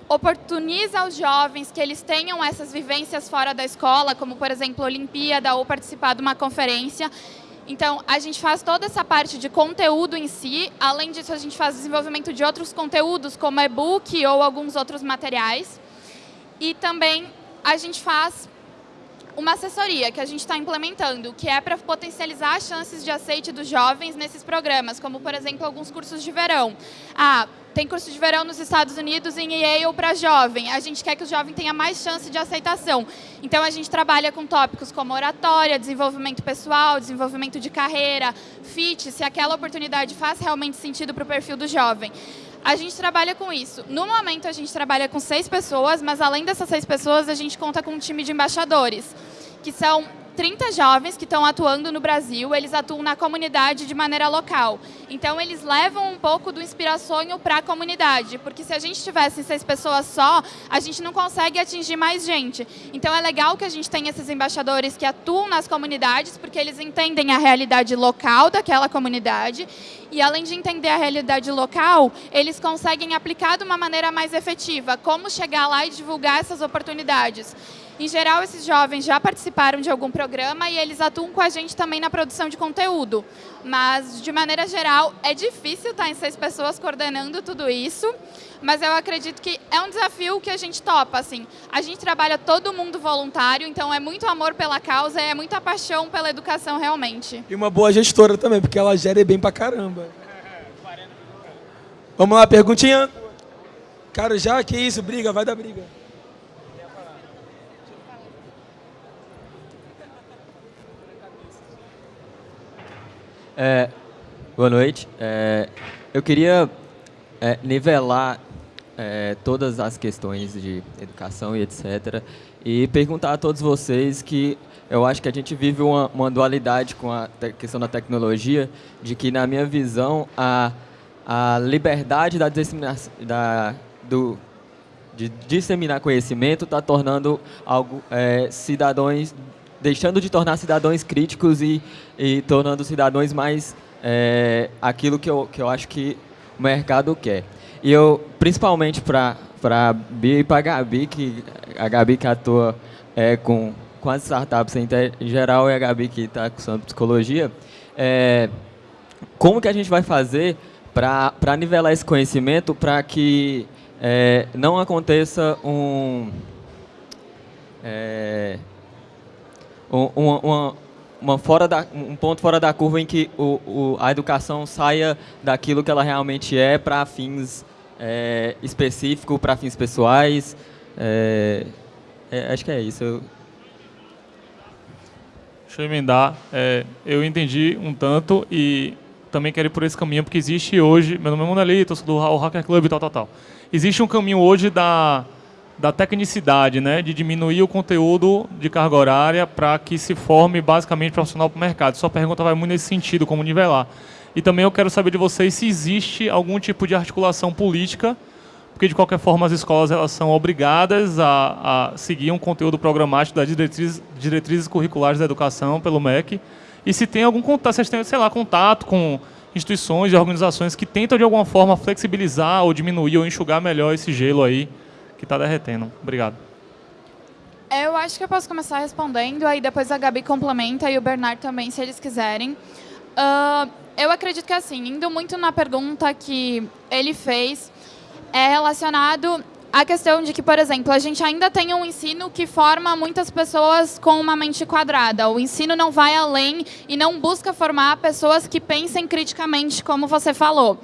oportuniza aos jovens que eles tenham essas vivências fora da escola, como, por exemplo, Olimpíada ou participar de uma conferência. Então, a gente faz toda essa parte de conteúdo em si. Além disso, a gente faz desenvolvimento de outros conteúdos, como e-book ou alguns outros materiais. E também a gente faz uma assessoria que a gente está implementando, que é para potencializar as chances de aceite dos jovens nesses programas, como, por exemplo, alguns cursos de verão. Ah, tem curso de verão nos Estados Unidos em Yale para jovem. A gente quer que o jovem tenha mais chance de aceitação. Então, a gente trabalha com tópicos como oratória, desenvolvimento pessoal, desenvolvimento de carreira, fit, se aquela oportunidade faz realmente sentido para o perfil do jovem. A gente trabalha com isso. No momento, a gente trabalha com seis pessoas, mas além dessas seis pessoas, a gente conta com um time de embaixadores, que são 30 jovens que estão atuando no Brasil, eles atuam na comunidade de maneira local. Então, eles levam um pouco do inspirações para a comunidade, porque se a gente tivesse seis pessoas só, a gente não consegue atingir mais gente. Então, é legal que a gente tenha esses embaixadores que atuam nas comunidades, porque eles entendem a realidade local daquela comunidade e, além de entender a realidade local, eles conseguem aplicar de uma maneira mais efetiva como chegar lá e divulgar essas oportunidades. Em geral, esses jovens já participaram de algum programa e eles atuam com a gente também na produção de conteúdo. Mas, de maneira geral, é difícil estar em seis pessoas coordenando tudo isso, mas eu acredito que é um desafio que a gente topa. Assim. A gente trabalha todo mundo voluntário, então é muito amor pela causa, é muita paixão pela educação realmente. E uma boa gestora também, porque ela gera bem pra caramba. Vamos lá, perguntinha? Cara, já que isso, briga, vai dar briga. É, boa noite. É, eu queria é, nivelar é, todas as questões de educação e etc. E perguntar a todos vocês que eu acho que a gente vive uma, uma dualidade com a questão da tecnologia, de que, na minha visão, a, a liberdade da disseminação, da, do, de disseminar conhecimento está tornando algo, é, cidadãos deixando de tornar cidadãos críticos e, e tornando cidadãos mais é, aquilo que eu, que eu acho que o mercado quer. E eu, principalmente para a Bia e para a Gabi, que a Gabi que atua é, com, com as startups em geral e a Gabi que está cursando psicologia, é, como que a gente vai fazer para nivelar esse conhecimento para que é, não aconteça um... É, uma, uma, uma fora da, um ponto fora da curva em que o, o, a educação saia daquilo que ela realmente é para fins é, específicos, para fins pessoais. É, é, acho que é isso. Eu... Deixa eu emendar. É, eu entendi um tanto e também quero ir por esse caminho, porque existe hoje, meu nome é Monelito, sou do Hacker Club e tal, tal, tal. Existe um caminho hoje da da tecnicidade, né, de diminuir o conteúdo de carga horária para que se forme basicamente profissional para o mercado. Sua pergunta vai muito nesse sentido, como nivelar. E também eu quero saber de vocês se existe algum tipo de articulação política, porque de qualquer forma as escolas elas são obrigadas a, a seguir um conteúdo programático das diretrizes, diretrizes curriculares da educação pelo MEC. E se tem algum contato, vocês têm, sei lá, contato com instituições e organizações que tentam de alguma forma flexibilizar ou diminuir ou enxugar melhor esse gelo aí que está derretendo. Obrigado. Eu acho que eu posso começar respondendo, aí depois a Gabi complementa e o Bernardo também, se eles quiserem. Uh, eu acredito que, assim, indo muito na pergunta que ele fez, é relacionado à questão de que, por exemplo, a gente ainda tem um ensino que forma muitas pessoas com uma mente quadrada. O ensino não vai além e não busca formar pessoas que pensem criticamente, como você falou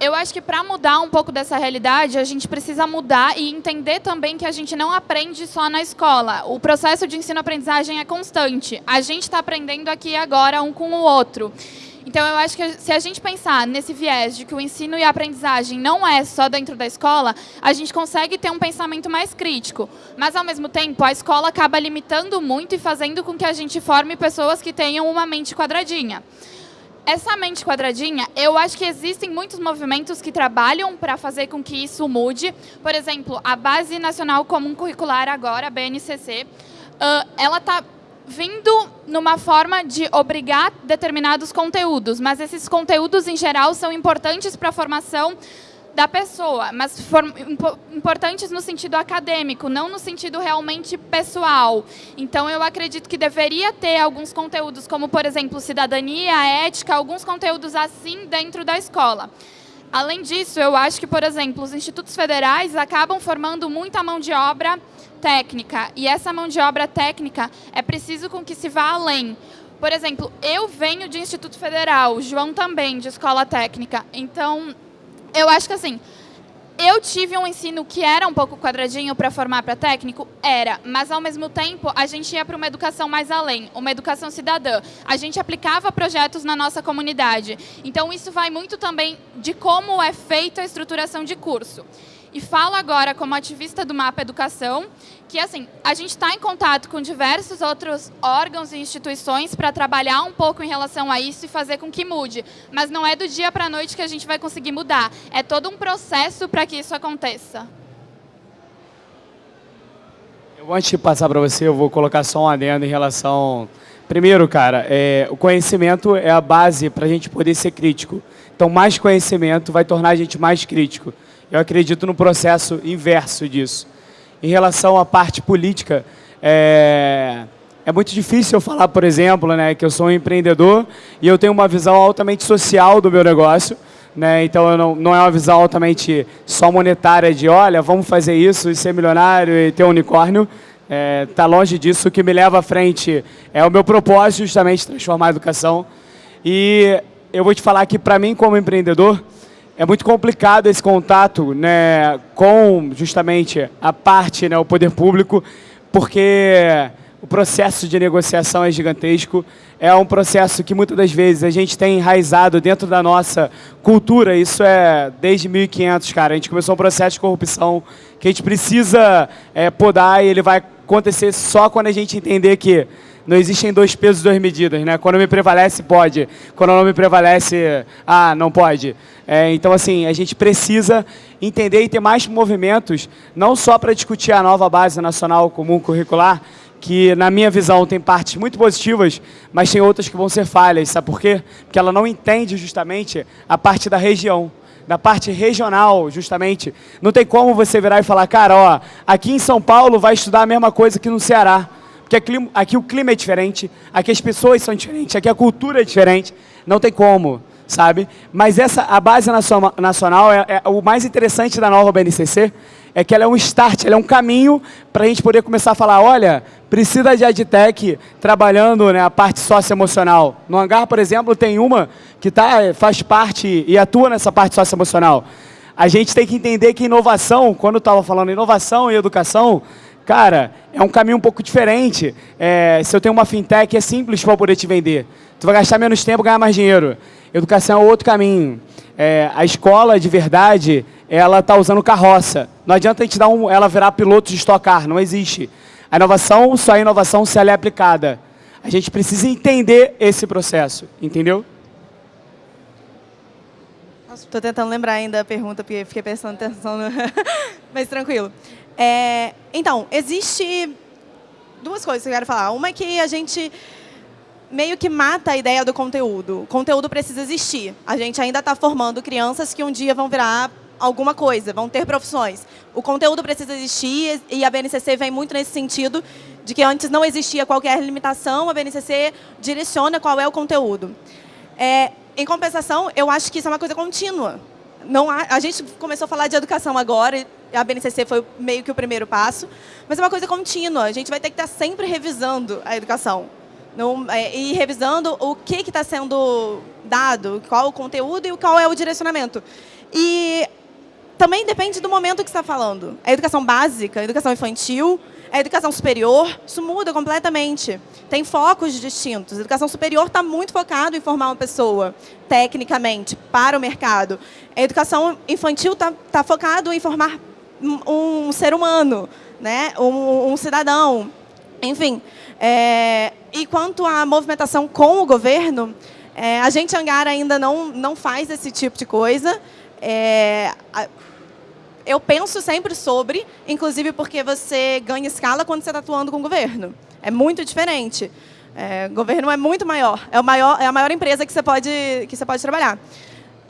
eu acho que para mudar um pouco dessa realidade, a gente precisa mudar e entender também que a gente não aprende só na escola. O processo de ensino-aprendizagem é constante. A gente está aprendendo aqui agora um com o outro. Então, eu acho que se a gente pensar nesse viés de que o ensino e a aprendizagem não é só dentro da escola, a gente consegue ter um pensamento mais crítico. Mas, ao mesmo tempo, a escola acaba limitando muito e fazendo com que a gente forme pessoas que tenham uma mente quadradinha essa mente quadradinha, eu acho que existem muitos movimentos que trabalham para fazer com que isso mude. Por exemplo, a Base Nacional Comum Curricular agora, a BNCC, ela está vindo numa forma de obrigar determinados conteúdos, mas esses conteúdos, em geral, são importantes para a formação da pessoa, mas importantes no sentido acadêmico, não no sentido realmente pessoal. Então, eu acredito que deveria ter alguns conteúdos, como, por exemplo, cidadania, ética, alguns conteúdos assim dentro da escola. Além disso, eu acho que, por exemplo, os institutos federais acabam formando muita mão de obra técnica, e essa mão de obra técnica é preciso com que se vá além. Por exemplo, eu venho de Instituto Federal, João também, de escola técnica, então eu acho que assim, eu tive um ensino que era um pouco quadradinho para formar para técnico? Era, mas ao mesmo tempo a gente ia para uma educação mais além, uma educação cidadã. A gente aplicava projetos na nossa comunidade. Então isso vai muito também de como é feita a estruturação de curso. E falo agora como ativista do Mapa Educação, que assim, a gente está em contato com diversos outros órgãos e instituições para trabalhar um pouco em relação a isso e fazer com que mude. Mas não é do dia para a noite que a gente vai conseguir mudar. É todo um processo para que isso aconteça. Antes de passar para você, eu vou colocar só um adendo em relação... Primeiro, cara, é, o conhecimento é a base para a gente poder ser crítico. Então, mais conhecimento vai tornar a gente mais crítico. Eu acredito no processo inverso disso. Em relação à parte política, é, é muito difícil eu falar, por exemplo, né, que eu sou um empreendedor e eu tenho uma visão altamente social do meu negócio. Né, então, não, não é uma visão altamente só monetária de, olha, vamos fazer isso e ser milionário e ter um unicórnio. Está é, tá longe disso. O que me leva à frente é o meu propósito, justamente, transformar a educação. E eu vou te falar que, para mim, como empreendedor, é muito complicado esse contato né, com justamente a parte, né, o poder público, porque o processo de negociação é gigantesco, é um processo que muitas das vezes a gente tem enraizado dentro da nossa cultura, isso é desde 1500, cara, a gente começou um processo de corrupção que a gente precisa é, podar e ele vai acontecer só quando a gente entender que não existem dois pesos, duas medidas, né? Quando me prevalece, pode. Quando não me prevalece, ah, não pode. É, então, assim, a gente precisa entender e ter mais movimentos, não só para discutir a nova base nacional comum curricular, que, na minha visão, tem partes muito positivas, mas tem outras que vão ser falhas. Sabe por quê? Porque ela não entende justamente a parte da região da parte regional, justamente. Não tem como você virar e falar, cara, ó, aqui em São Paulo vai estudar a mesma coisa que no Ceará. Porque aqui, o clima é diferente, aqui as pessoas são diferentes, aqui a cultura é diferente. Não tem como, sabe? Mas essa, a base nacional, é, é, o mais interessante da nova BNCC é que ela é um start, ela é um caminho para a gente poder começar a falar, olha, precisa de EdTech trabalhando né, a parte socioemocional. No Hangar, por exemplo, tem uma que tá, faz parte e atua nessa parte socioemocional. A gente tem que entender que inovação, quando eu estava falando inovação e educação, cara, é um caminho um pouco diferente. É, se eu tenho uma fintech, é simples para poder te vender. Tu vai gastar menos tempo, ganhar mais dinheiro. Educação é outro caminho. É, a escola, de verdade, ela está usando carroça. Não adianta a gente dar um, ela virar piloto de estocar, não existe. A inovação, só a inovação se ela é aplicada. A gente precisa entender esse processo, entendeu? Estou tentando lembrar ainda a pergunta, porque fiquei prestando atenção, no... mas tranquilo. É, então, existe duas coisas que eu quero falar. Uma é que a gente meio que mata a ideia do conteúdo. O conteúdo precisa existir. A gente ainda está formando crianças que um dia vão virar alguma coisa, vão ter profissões. O conteúdo precisa existir e a BNCC vem muito nesse sentido de que antes não existia qualquer limitação, a BNCC direciona qual é o conteúdo. É, em compensação, eu acho que isso é uma coisa contínua. Não há, a gente começou a falar de educação agora, a BNCC foi meio que o primeiro passo, mas é uma coisa contínua. A gente vai ter que estar sempre revisando a educação. Não, é, e revisando o que está sendo dado, qual o conteúdo e qual é o direcionamento. E também depende do momento que está falando. A educação básica, a educação infantil, a educação superior, isso muda completamente. Tem focos distintos. A educação superior está muito focado em formar uma pessoa, tecnicamente, para o mercado. A educação infantil está tá focado em formar um, ser humano, né? um, um cidadão. Enfim, é, e quanto à movimentação com o governo, é, a gente, Angara, ainda não, não faz esse tipo de coisa. É, eu penso sempre sobre, inclusive porque você ganha escala quando você está atuando com o governo. É muito diferente. É, o governo é muito maior. É, o maior. é a maior empresa que você pode, que você pode trabalhar.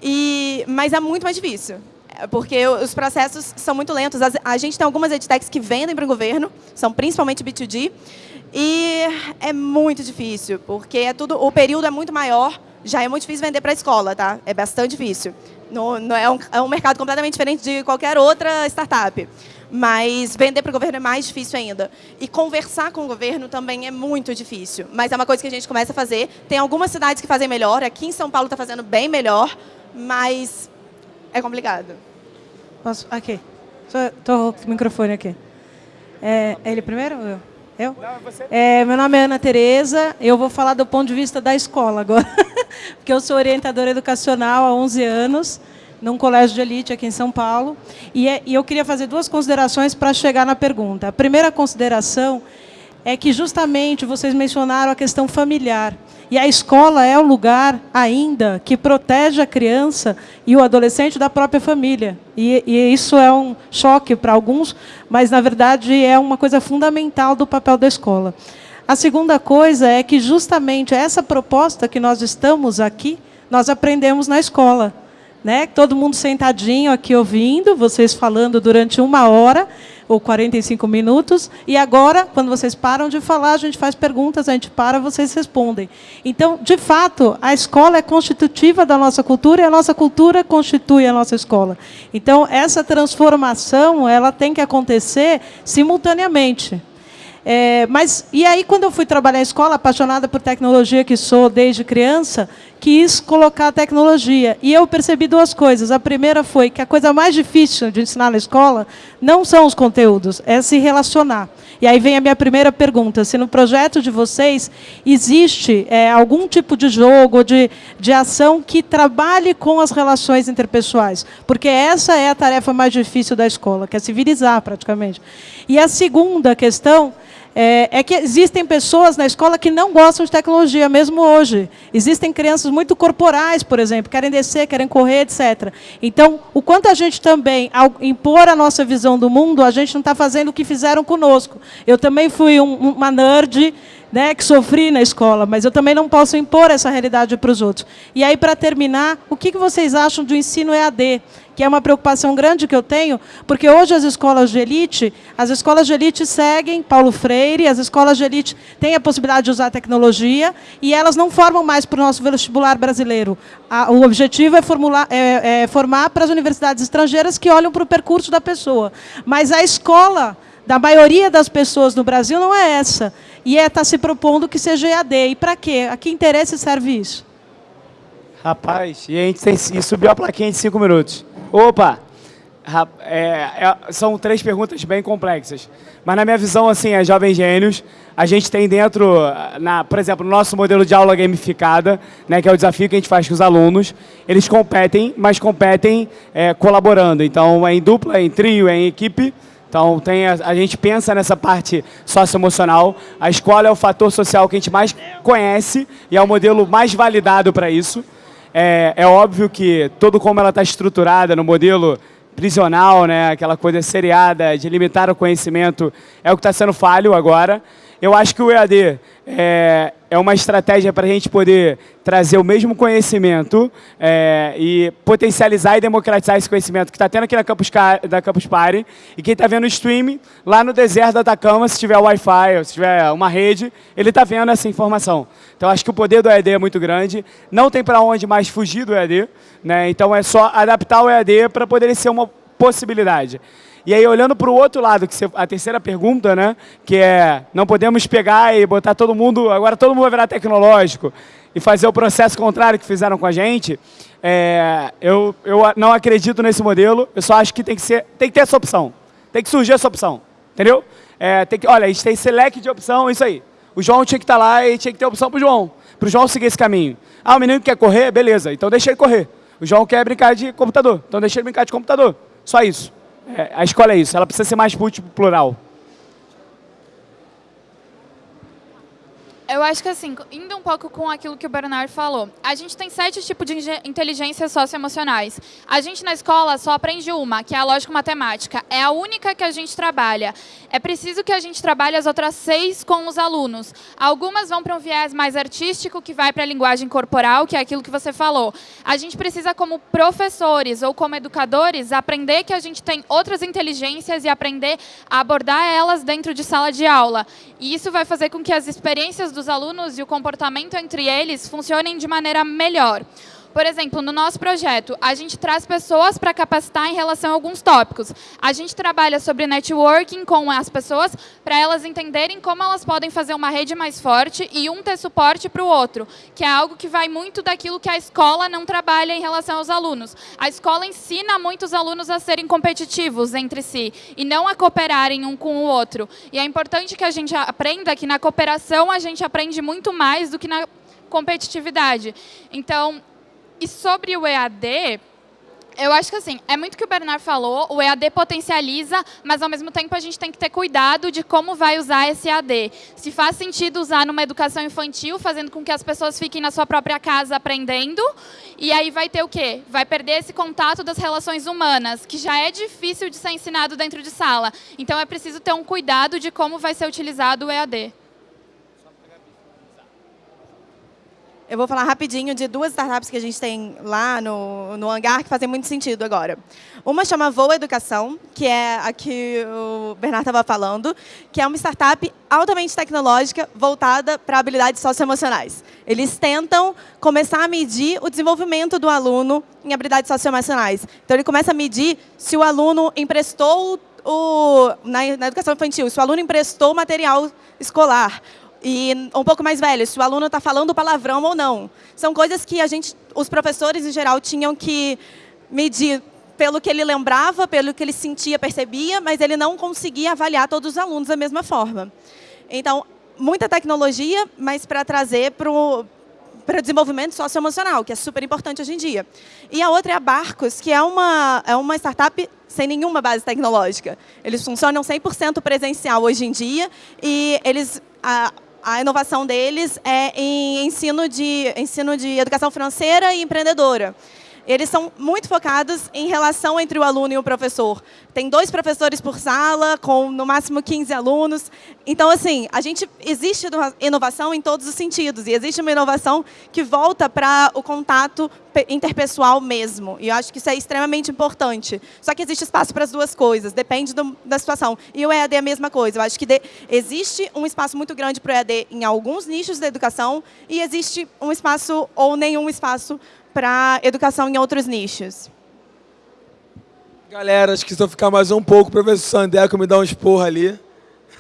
E, mas é muito mais difícil. Porque os processos são muito lentos. A gente tem algumas edtechs que vendem para o governo, são principalmente B2G, e é muito difícil, porque é tudo, o período é muito maior, já é muito difícil vender para a escola, tá? É bastante difícil. No, é, um, é um mercado completamente diferente de qualquer outra startup. Mas vender para o governo é mais difícil ainda. E conversar com o governo também é muito difícil. Mas é uma coisa que a gente começa a fazer. Tem algumas cidades que fazem melhor. Aqui em São Paulo está fazendo bem melhor. Mas é complicado. Posso? Aqui. Estou com o microfone aqui. É, é ele primeiro ou eu? É. É, meu nome é Ana Tereza. Eu vou falar do ponto de vista da escola agora. Porque eu sou orientadora educacional há 11 anos, num colégio de elite aqui em São Paulo. E, é, e eu queria fazer duas considerações para chegar na pergunta. A primeira consideração é que justamente vocês mencionaram a questão familiar. E a escola é o lugar ainda que protege a criança e o adolescente da própria família. E, e isso é um choque para alguns, mas, na verdade, é uma coisa fundamental do papel da escola. A segunda coisa é que, justamente, essa proposta que nós estamos aqui, nós aprendemos na escola. Né? Todo mundo sentadinho aqui ouvindo, vocês falando durante uma hora, ou 45 minutos, e agora, quando vocês param de falar, a gente faz perguntas, a gente para, vocês respondem. Então, de fato, a escola é constitutiva da nossa cultura e a nossa cultura constitui a nossa escola. Então, essa transformação ela tem que acontecer simultaneamente. É, mas, e aí, quando eu fui trabalhar em escola, apaixonada por tecnologia que sou desde criança, quis colocar a tecnologia. E eu percebi duas coisas. A primeira foi que a coisa mais difícil de ensinar na escola não são os conteúdos, é se relacionar. E aí vem a minha primeira pergunta, se no projeto de vocês existe é, algum tipo de jogo, de, de ação que trabalhe com as relações interpessoais. Porque essa é a tarefa mais difícil da escola, que é civilizar praticamente. E a segunda questão é, é, que existem pessoas na escola que não gostam de tecnologia, mesmo hoje. Existem crianças muito corporais, por exemplo, querem descer, querem correr, etc. Então, o quanto a gente também, ao impor a nossa visão do mundo, a gente não está fazendo o que fizeram conosco. Eu também fui um, uma nerd, né, que sofri na escola, mas eu também não posso impor essa realidade para os outros. E aí, para terminar, o que vocês acham do ensino EAD? Que é uma preocupação grande que eu tenho, porque hoje as escolas de elite, as escolas de elite seguem Paulo Freire, as escolas de elite têm a possibilidade de usar tecnologia e elas não formam mais para o nosso vestibular brasileiro. O objetivo é, formular, é, é formar para as universidades estrangeiras que olham para o percurso da pessoa. Mas a escola da maioria das pessoas no Brasil não é essa. E é estar tá se propondo que seja EAD. E para quê? A que interesse serve isso? Rapaz, e a gente tem, e subiu a plaquinha de cinco minutos. Opa! É, é, são três perguntas bem complexas. Mas na minha visão, assim, é Jovens Gênios, a gente tem dentro, na, por exemplo, no nosso modelo de aula gamificada, né, que é o desafio que a gente faz com os alunos, eles competem, mas competem é, colaborando. Então, é em dupla, é em trio, é em equipe, então, tem a, a, gente pensa nessa parte socioemocional. A escola é o fator social que a gente mais conhece e é o modelo mais validado para isso. É, é, óbvio que todo como ela está estruturada no modelo prisional, né, aquela coisa seriada de limitar o conhecimento, é o que está sendo falho agora. Eu acho que o EAD é, é uma estratégia para a gente poder trazer o mesmo conhecimento é, e potencializar e democratizar esse conhecimento que está tendo aqui na Campus, da Campus Party. E quem está vendo o streaming, lá no deserto da Atacama, se tiver Wi-Fi ou se tiver uma rede, ele está vendo essa informação. Então, acho que o poder do EAD é muito grande. Não tem para onde mais fugir do EAD. Né? Então, é só adaptar o EAD para poder ser uma possibilidade. E aí, olhando para o outro lado, que a terceira pergunta, né, que é, não podemos pegar e botar todo mundo, agora todo mundo vai virar tecnológico, e fazer o processo contrário que fizeram com a gente, é, eu, eu não acredito nesse modelo, eu só acho que tem que, ser, tem que ter essa opção, tem que surgir essa opção, entendeu? É, tem que, olha, a gente tem leque de opção, isso aí. O João tinha que estar tá lá e tinha que ter opção para o João, para o João seguir esse caminho. Ah, o menino quer correr? Beleza, então deixa ele correr. O João quer brincar de computador, então deixa ele brincar de computador. Só isso. É, a escola é isso, ela precisa ser mais múltiplo plural. Eu acho que assim, indo um pouco com aquilo que o Bernard falou, a gente tem sete tipos de inteligências socioemocionais. A gente na escola só aprende uma, que é a lógico-matemática. É a única que a gente trabalha. É preciso que a gente trabalhe as outras seis com os alunos. Algumas vão para um viés mais artístico, que vai para a linguagem corporal, que é aquilo que você falou. A gente precisa, como professores ou como educadores, aprender que a gente tem outras inteligências e aprender a abordar elas dentro de sala de aula. E isso vai fazer com que as experiências dos alunos e o comportamento entre eles funcionem de maneira melhor. Por exemplo, no nosso projeto, a gente traz pessoas para capacitar em relação a alguns tópicos. A gente trabalha sobre networking com as pessoas para elas entenderem como elas podem fazer uma rede mais forte e um ter suporte para o outro, que é algo que vai muito daquilo que a escola não trabalha em relação aos alunos. A escola ensina muitos alunos a serem competitivos entre si e não a cooperarem um com o outro. E é importante que a gente aprenda que na cooperação a gente aprende muito mais do que na competitividade. Então, e sobre o EAD, eu acho que assim, é muito o que o Bernard falou, o EAD potencializa, mas ao mesmo tempo a gente tem que ter cuidado de como vai usar esse EAD. Se faz sentido usar numa educação infantil, fazendo com que as pessoas fiquem na sua própria casa aprendendo, e aí vai ter o quê? Vai perder esse contato das relações humanas, que já é difícil de ser ensinado dentro de sala. Então é preciso ter um cuidado de como vai ser utilizado o EAD. Eu vou falar rapidinho de duas startups que a gente tem lá no, no hangar que fazem muito sentido agora. Uma chama Voa Educação, que é a que o Bernardo estava falando, que é uma startup altamente tecnológica voltada para habilidades socioemocionais. Eles tentam começar a medir o desenvolvimento do aluno em habilidades socioemocionais. Então, ele começa a medir se o aluno emprestou o, na, na educação infantil, se o aluno emprestou material escolar, e um pouco mais velho, se o aluno está falando palavrão ou não. São coisas que a gente, os professores em geral tinham que medir pelo que ele lembrava, pelo que ele sentia, percebia, mas ele não conseguia avaliar todos os alunos da mesma forma. Então, muita tecnologia, mas para trazer para o para desenvolvimento socioemocional, que é super importante hoje em dia. E a outra é a Barcos, que é uma, é uma startup sem nenhuma base tecnológica. Eles funcionam 100% presencial hoje em dia e eles... A, a inovação deles é em ensino de, ensino de educação financeira e empreendedora. Eles são muito focados em relação entre o aluno e o professor. Tem dois professores por sala, com no máximo 15 alunos. Então, assim, a gente existe inovação em todos os sentidos. E existe uma inovação que volta para o contato interpessoal mesmo. E eu acho que isso é extremamente importante. Só que existe espaço para as duas coisas, depende do, da situação. E o EAD é a mesma coisa. Eu acho que de, existe um espaço muito grande para o EAD em alguns nichos da educação e existe um espaço ou nenhum espaço para educação em outros nichos. Galera, acho que se eu ficar mais um pouco, o professor Sandeco me dá um esporro ali.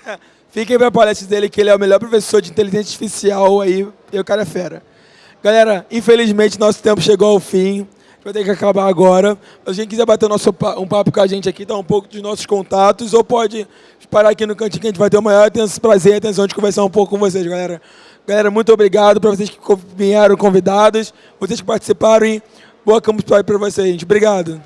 Fiquem para a palestra dele, que ele é o melhor professor de inteligência artificial aí, e o cara é fera. Galera, infelizmente nosso tempo chegou ao fim, vai ter que acabar agora. Mas quem quiser bater nosso, um papo com a gente aqui, dar um pouco dos nossos contatos, ou pode parar aqui no cantinho que a gente vai ter o maior prazer e atenção de conversar um pouco com vocês, galera. Galera, muito obrigado para vocês que vieram convidados, vocês que participaram e boa Campus Party para vocês. Obrigado.